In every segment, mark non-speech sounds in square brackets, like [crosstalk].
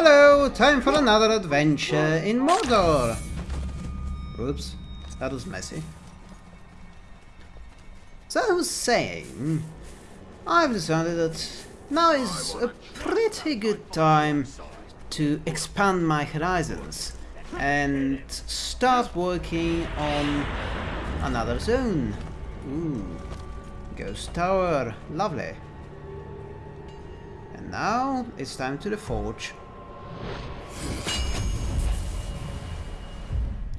Hello, time for another adventure in Mordor. Oops, that was messy. So I was saying, I've decided that now is a pretty good time to expand my horizons and start working on another zone. Ooh, Ghost Tower, lovely. And now it's time to the forge.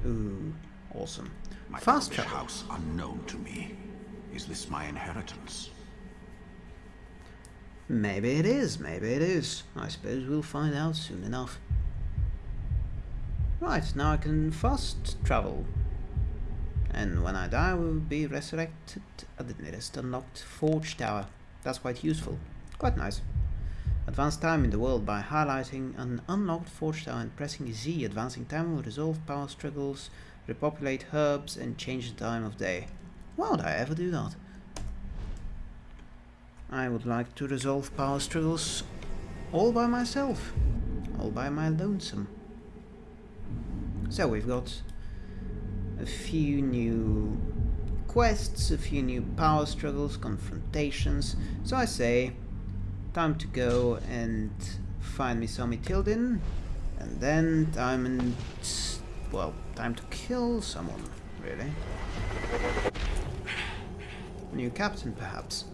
Ooh, awesome. My Fast travel. house unknown to me. Is this my inheritance? Maybe it is, maybe it is. I suppose we'll find out soon enough. Right, now I can fast travel. And when I die, I will be resurrected at the nearest unlocked Forge Tower. That's quite useful. Quite nice. Advance time in the world by highlighting an unlocked Forge Tower and pressing Z. Advancing time will resolve power struggles, repopulate herbs, and change the time of day. Why would I ever do that? I would like to resolve power struggles all by myself, all by my lonesome. So we've got a few new quests, a few new power struggles, confrontations. So I say, time to go and find me some Ithildin, and then time and well, time to kill someone, really. New captain, perhaps.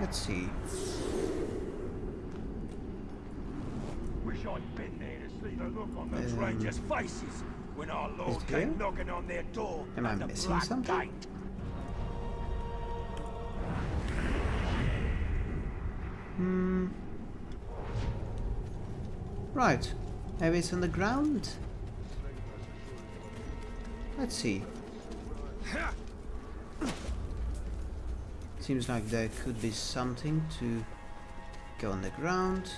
Let's see. Wish I'd been there to see the look on the Um, strangers' faces when our Lord came knocking on their door Am I missing something? Gate. Hmm. Right. Maybe it's on the ground? Let's see. Seems like there could be something to go on the ground.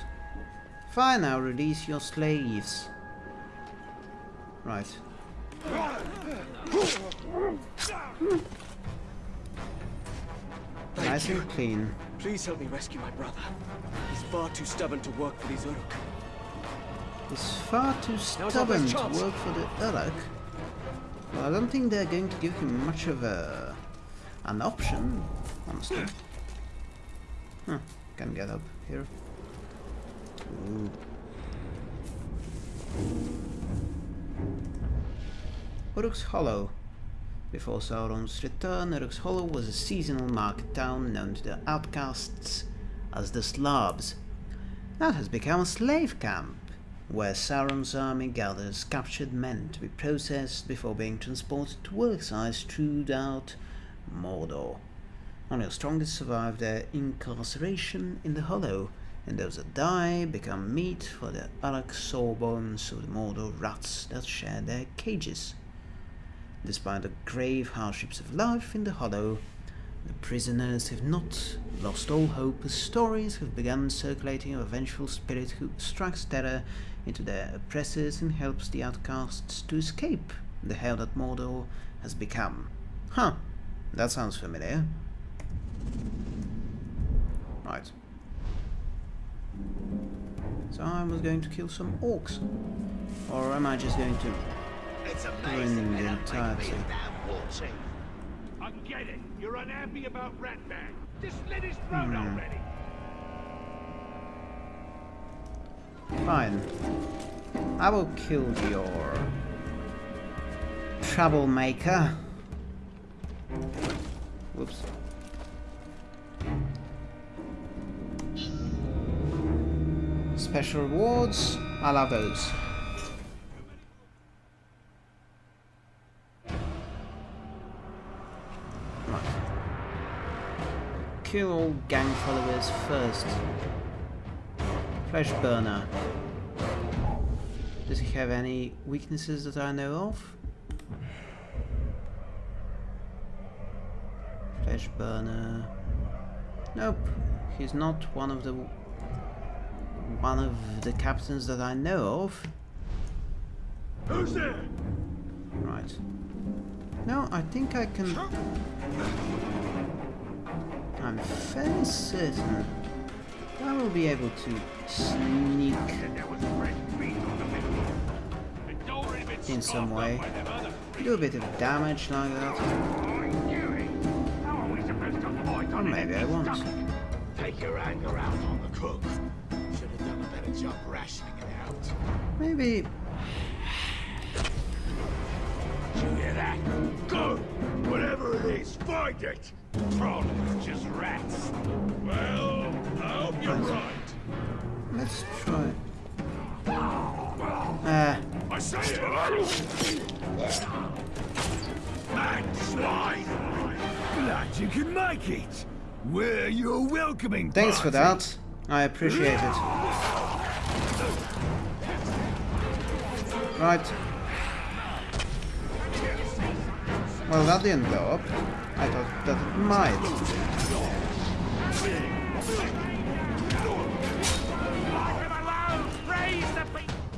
Fine, I'll release your slaves. Right. Nice and clean. Please help me rescue my brother. He's far too stubborn to work for these Uruk. He's far too stubborn to work for the Uruk. Well, I don't think they're going to give him much of a an option, honestly. [sighs] Huh, can get up here. Ooh. Uruk's Hollow. Before Sauron's return, Uruk's Hollow was a seasonal market town known to the outcasts as the Slavs. That has become a slave camp, where Sauron's army gathers captured men to be processed before being transported to work sites throughout Mordor. Only the strongest survive their incarceration in the Hollow, and those that die become meat for the Uruk sawbones of the Mordor rats that share their cages. Despite the grave hardships of life in the Hollow, the prisoners have not lost all hope as stories have begun circulating of a vengeful spirit who strikes terror into their oppressors and helps the outcasts to escape the hell that Mordor has become. Huh, that sounds familiar. Right. So I was going to kill some orcs. Or am I just going to It's ruin amazing the they don't entire make me thing? a damn waltz. I get it. You're unhappy about Ratman. Just slit his throat Hmm. already. Fine. I will kill your troublemaker. Whoops. Special rewards, I love those. Kill all gang followers first. Flesh burner. Does he have any weaknesses that I know of? Flesh burner. Nope, he's not one of the one of the captains that I know of. Who's there? Right. No, I think I can. I'm fairly certain I will be able to sneak There was fresh meat on the menu. It's already been in some way. up by them other Do a bit of damage like that. I knew it. How are we supposed to fight Or maybe I won't. Take your anger out on the cook. Should have done a better job rationing it out. Maybe find it! Trolls, just rats. Well, I hope you're right. let's try. Ah, I say it! Man, swine! Glad you can make it! We're your welcoming thanks for that. I appreciate it. Right. Well, that didn't go up. I thought that it might.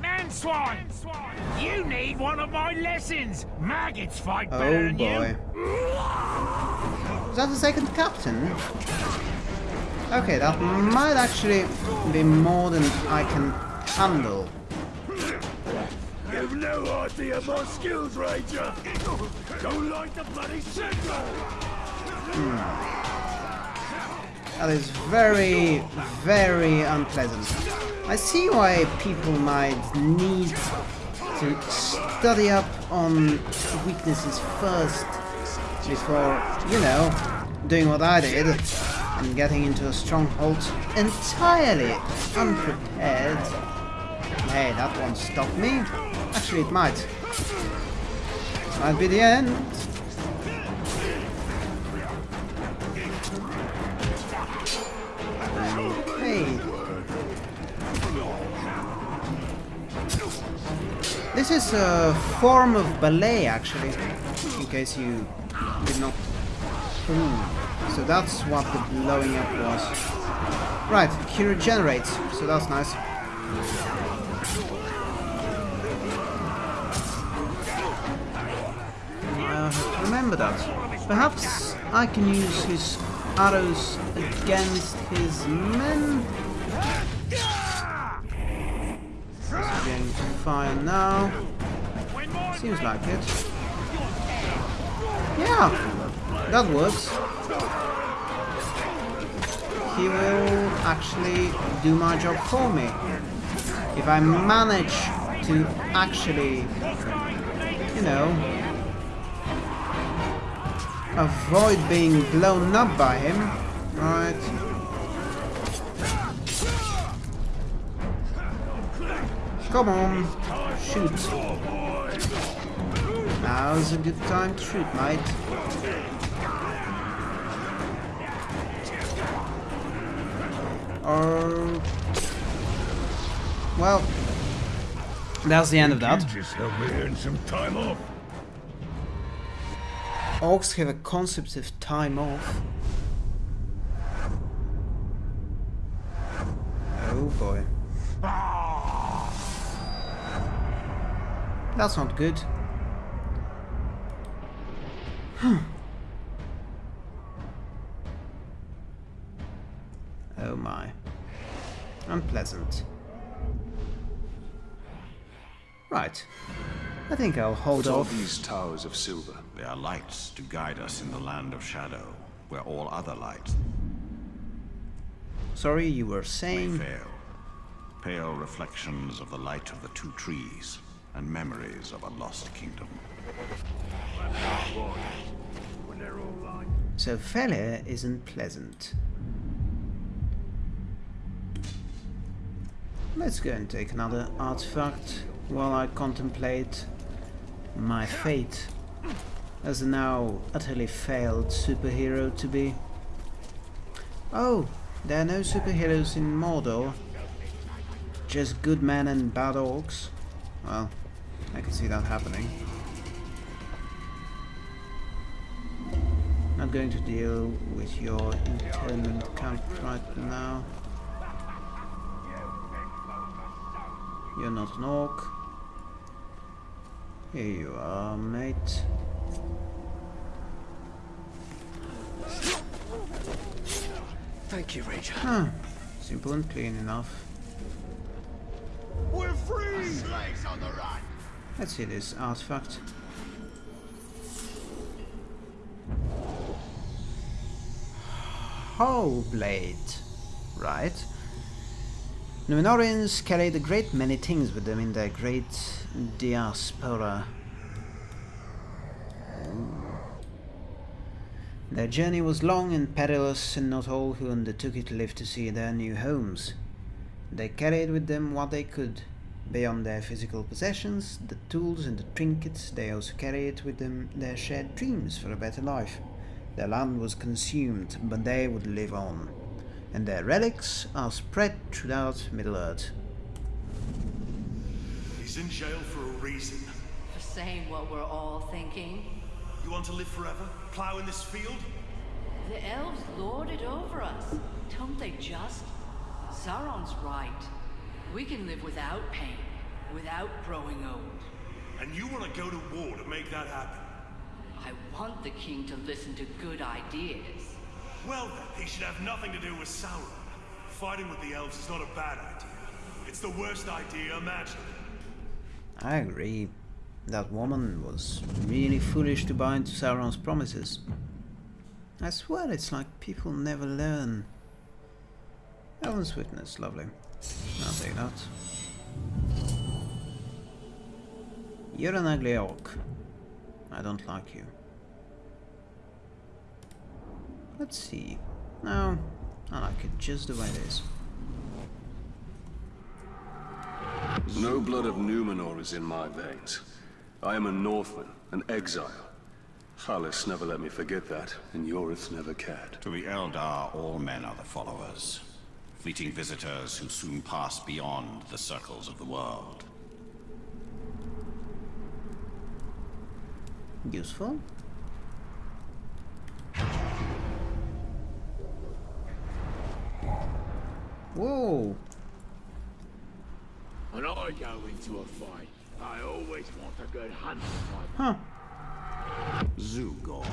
Man swine! You need one of my lessons! Maggots fight Oh better than boy. you! Is that the second captain? Okay, that might actually be more than I can handle. You've no idea my skills, Ranger! Don't like the bloody signal! Hmm. That is very, very unpleasant. I see why people might need to study up on weaknesses first before, you know, doing what I did and getting into a stronghold entirely unprepared. Hey, that won't stop me. Actually, it might. Might be the end. Okay. This is a form of ballet, actually, in case you did not. Ooh. So that's what the blowing up was. Right, he regenerates, so that's nice. Remember that. Perhaps I can use his arrows against his men. To fire now. Seems like it. Yeah, that works. He will actually do my job for me. If I manage to actually, you know, avoid being blown up by him. Right. Come on, shoot. Now's a good time to shoot, mate. Or... Well, that's the end of that. Orcs have a concept of time off. Oh boy. That's not good. oh my. Unpleasant. Right. I think I'll hold What are off. these towers of silver? They are lights to guide us in the land of shadow, where all other lights Sorry, you were saying... fail. Pale reflections of the light of the two trees, and memories of a lost kingdom. So failure isn't pleasant. Let's go and take another artifact while I contemplate my fate as a now utterly failed superhero to be. Oh, there are no superheroes in Mordor. Just good men and bad orcs. Well, I can see that happening. Not going to deal with your internment camp right now. You're not an orc. Here you are, mate. Thank you, Ranger. Huh. Simple and clean enough. We're free! Slaves on the run! Let's see this artifact. Whole blade. Right. Numenoreans carried a great many things with them in their great diaspora. Their journey was long and perilous, and not all who undertook it lived to see their new homes. They carried with them what they could. Beyond their physical possessions, the tools and the trinkets, they also carried with them their shared dreams for a better life. Their land was consumed, but they would live on, and their relics are spread throughout Middle-earth. He's in jail for a reason. For saying what we're all thinking. You want to live forever? Plow in this field? The elves lord it over us. Don't they just? Sauron's right. We can live without pain, without growing old. And you want to go to war to make that happen? I want the king to listen to good ideas. Well then, he should have nothing to do with Sauron. Fighting with the elves is not a bad idea. It's the worst idea imaginable. I agree. That woman was really foolish to buy into Sauron's promises. I swear it's like people never learn. Elven's Witness, lovely. I'll take that. You're an ugly orc. I don't like you. Let's see. No, I like it just the way it is. No blood of Numenor is in my veins. I am a Northman, an exile. Halis never let me forget that, and Yorith never cared. To the Eldar, all men are the followers. Fleeting visitors who soon pass beyond the circles of the world. Useful. Whoa! When I go into a fight, I always want a good hunt for Huh. Zugor.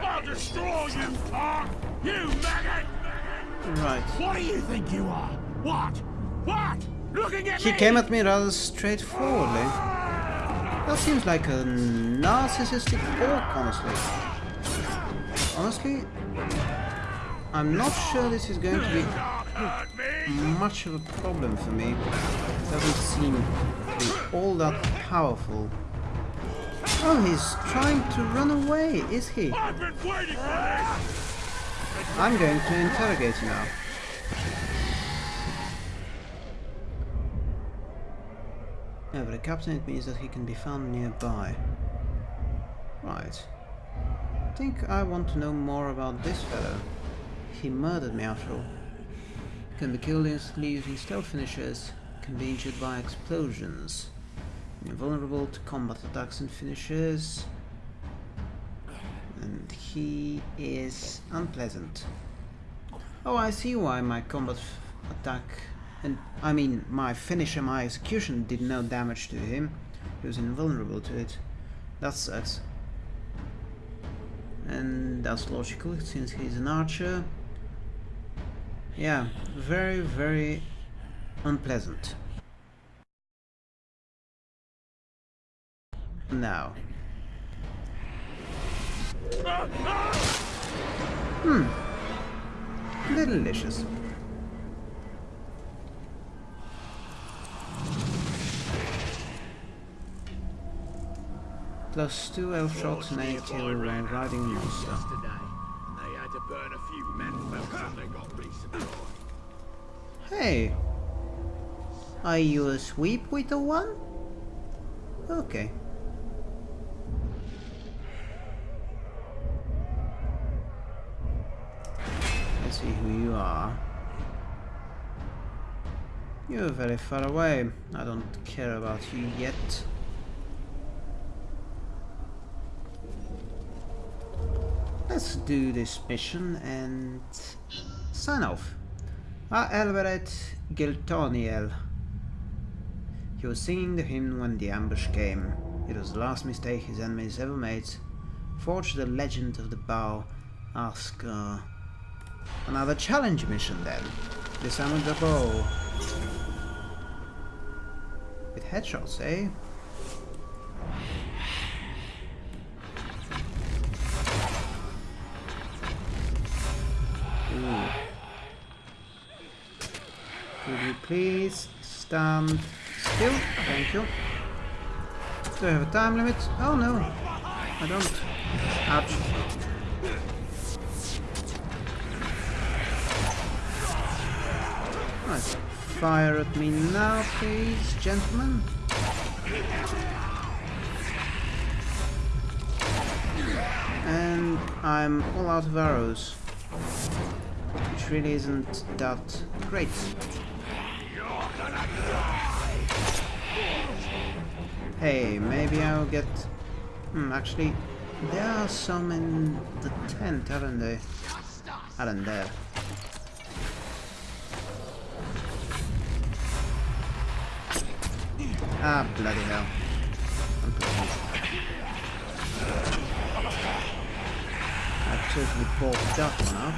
I'll destroy you, punk! You maggot! Right. What do you think you are? What? What? Looking at He me? came at me rather straightforwardly. That seems like a narcissistic orc, honestly. Honestly, I'm not sure this is going to be hurt me! Much of a problem for me. It Doesn't seem to be all that powerful. Oh, he's trying to run away, is he? I'm going to interrogate him now. Yeah, but the captain it means that he can be found nearby. Right. I think I want to know more about this fellow. He murdered me after all. Can be killed instantly using stealth finishers. Can be injured by explosions. Invulnerable to combat attacks and finishers. And he is unpleasant. Oh, I see why my combat attack and I mean my finisher, my execution did no damage to him. He was invulnerable to it. That sucks. And that's logical since he's an archer. Yeah, very, very unpleasant. Now. Hmm. Delicious. Plus two elf shots and eight when riding monster. They had to burn a few men when they got resupplied. Hey! Are you a sweep with the one? Okay. Let's see who you are. You're very far away. I don't care about you yet. Let's do this mission and sign off. Ah, Elbereth Gilthoniel. He was singing the hymn when the ambush came. It was the last mistake his enemies ever made. Forged the legend of the bow. Ask, uh, Another challenge mission then. With the bow. With headshots, eh? You please stand still? Thank you. Do I have a time limit? Oh no, I don't. Ouch. Right. Fire at me now, please, gentlemen. And I'm all out of arrows. Which really isn't that great. Hey, maybe I'll get... Hmm, actually, there are some in the tent, aren't they? Aren't there? Ah, bloody hell. I totally balked that one up.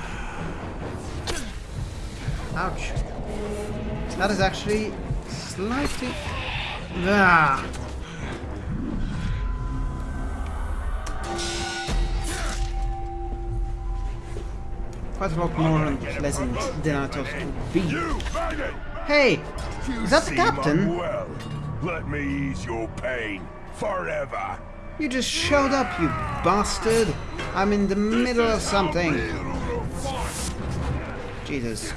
Ouch. That is actually slightly... Ah! Quite a lot more unpleasant than I thought it would be. Hey! Is that the captain? Well, let me ease your pain forever. You just showed up, you bastard! I'm in the middle of something! Jesus.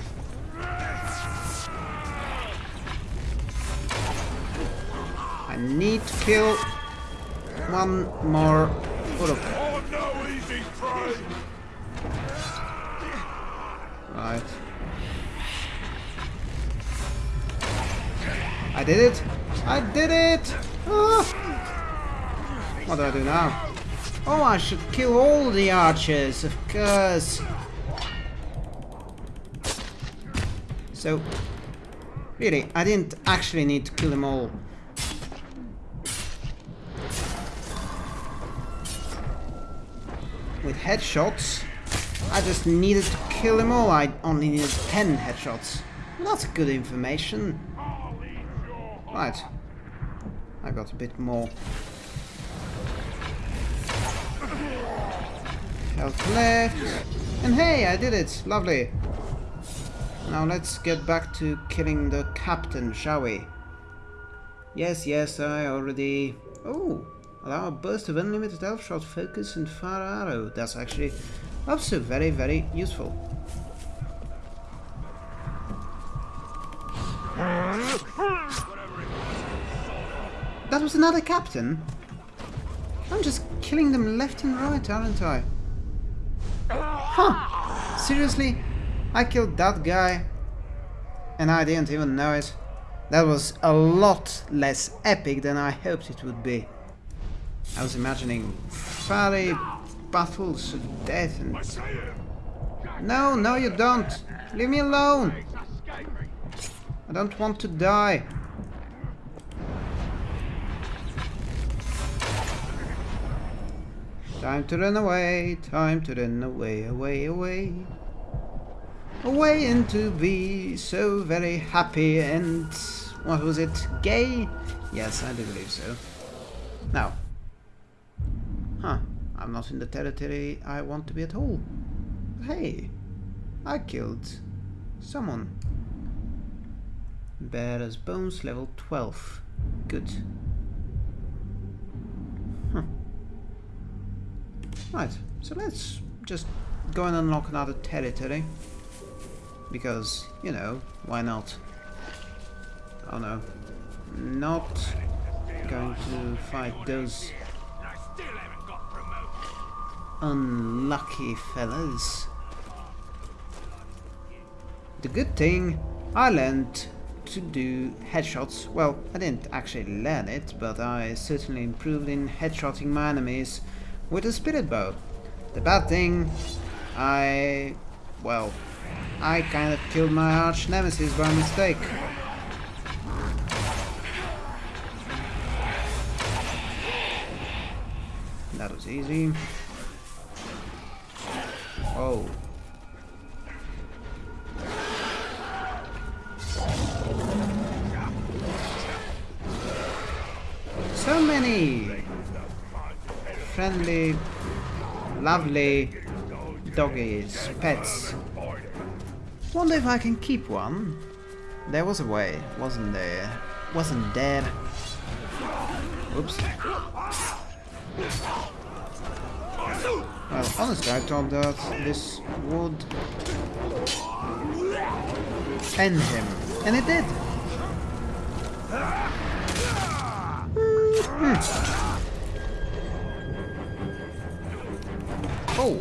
I need to kill one more. Oh, Right. I did it! I did it! Ah! What do I do now? Oh, I should kill all the archers, of course. So, really, I didn't actually need to kill them all. With headshots, I just needed to kill them all. I only needed 10 headshots. That's good information. Right. I got a bit more health left. And hey, I did it! Lovely. Now let's get back to killing the captain, shall we? Yes, yes, I already... Oh! Allow a burst of unlimited elf shot, focus and fire arrow. That's actually also very, very useful. That was another captain? I'm just killing them left and right, aren't I? Huh! Seriously? I killed that guy and I didn't even know it. That was a lot less epic than I hoped it would be. I was imagining fiery battles of death and... No, no you don't! Leave me alone! I don't want to die. Time to run away, time to run away, away, away. Away and to be so very happy and... what was it? Gay? Yes, I do believe so. Now. Huh, I'm not in the territory I want to be at all. Hey, I killed someone. Bear's bones level 12. Good. Huh. Right, so let's just go and unlock another territory. Because, you know, why not? Oh no. Not going to fight those unlucky fellas. The good thing, I learned to do headshots. Well, I didn't actually learn it, but I certainly improved in headshotting my enemies with a spirit bow. The bad thing, I... well, I kind of killed my arch nemesis by mistake. That was easy. Oh. So many friendly, lovely doggies, pets. Wonder if I can keep one. There was a way, wasn't there? Wasn't there? Oops. Well, honestly, I thought that this would end him, and it did. Hmm. Oh.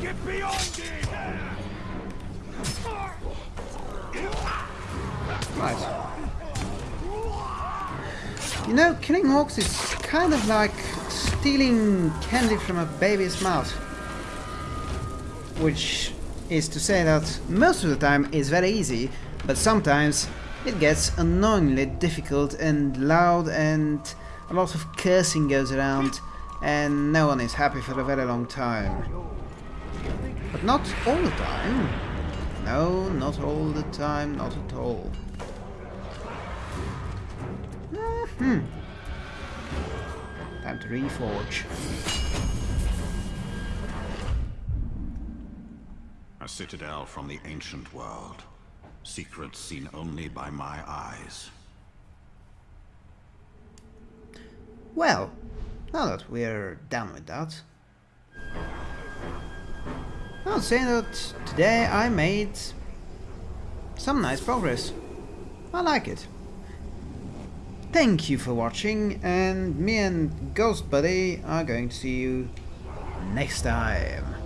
Get beyond it! Right. You know, killing orcs is kind of like stealing candy from a baby's mouth. Which is to say that most of the time is very easy, but sometimes it gets annoyingly difficult and loud and a lot of cursing goes around and no one is happy for a very long time. But not all the time. No, not all the time, not at all. Hmm. Time to reforge. A citadel from the ancient world. Secrets seen only by my eyes. Well, now that we're done with that, I'll say that today I made some nice progress. I like it. Thank you for watching, and me and Ghost Buddy are going to see you next time.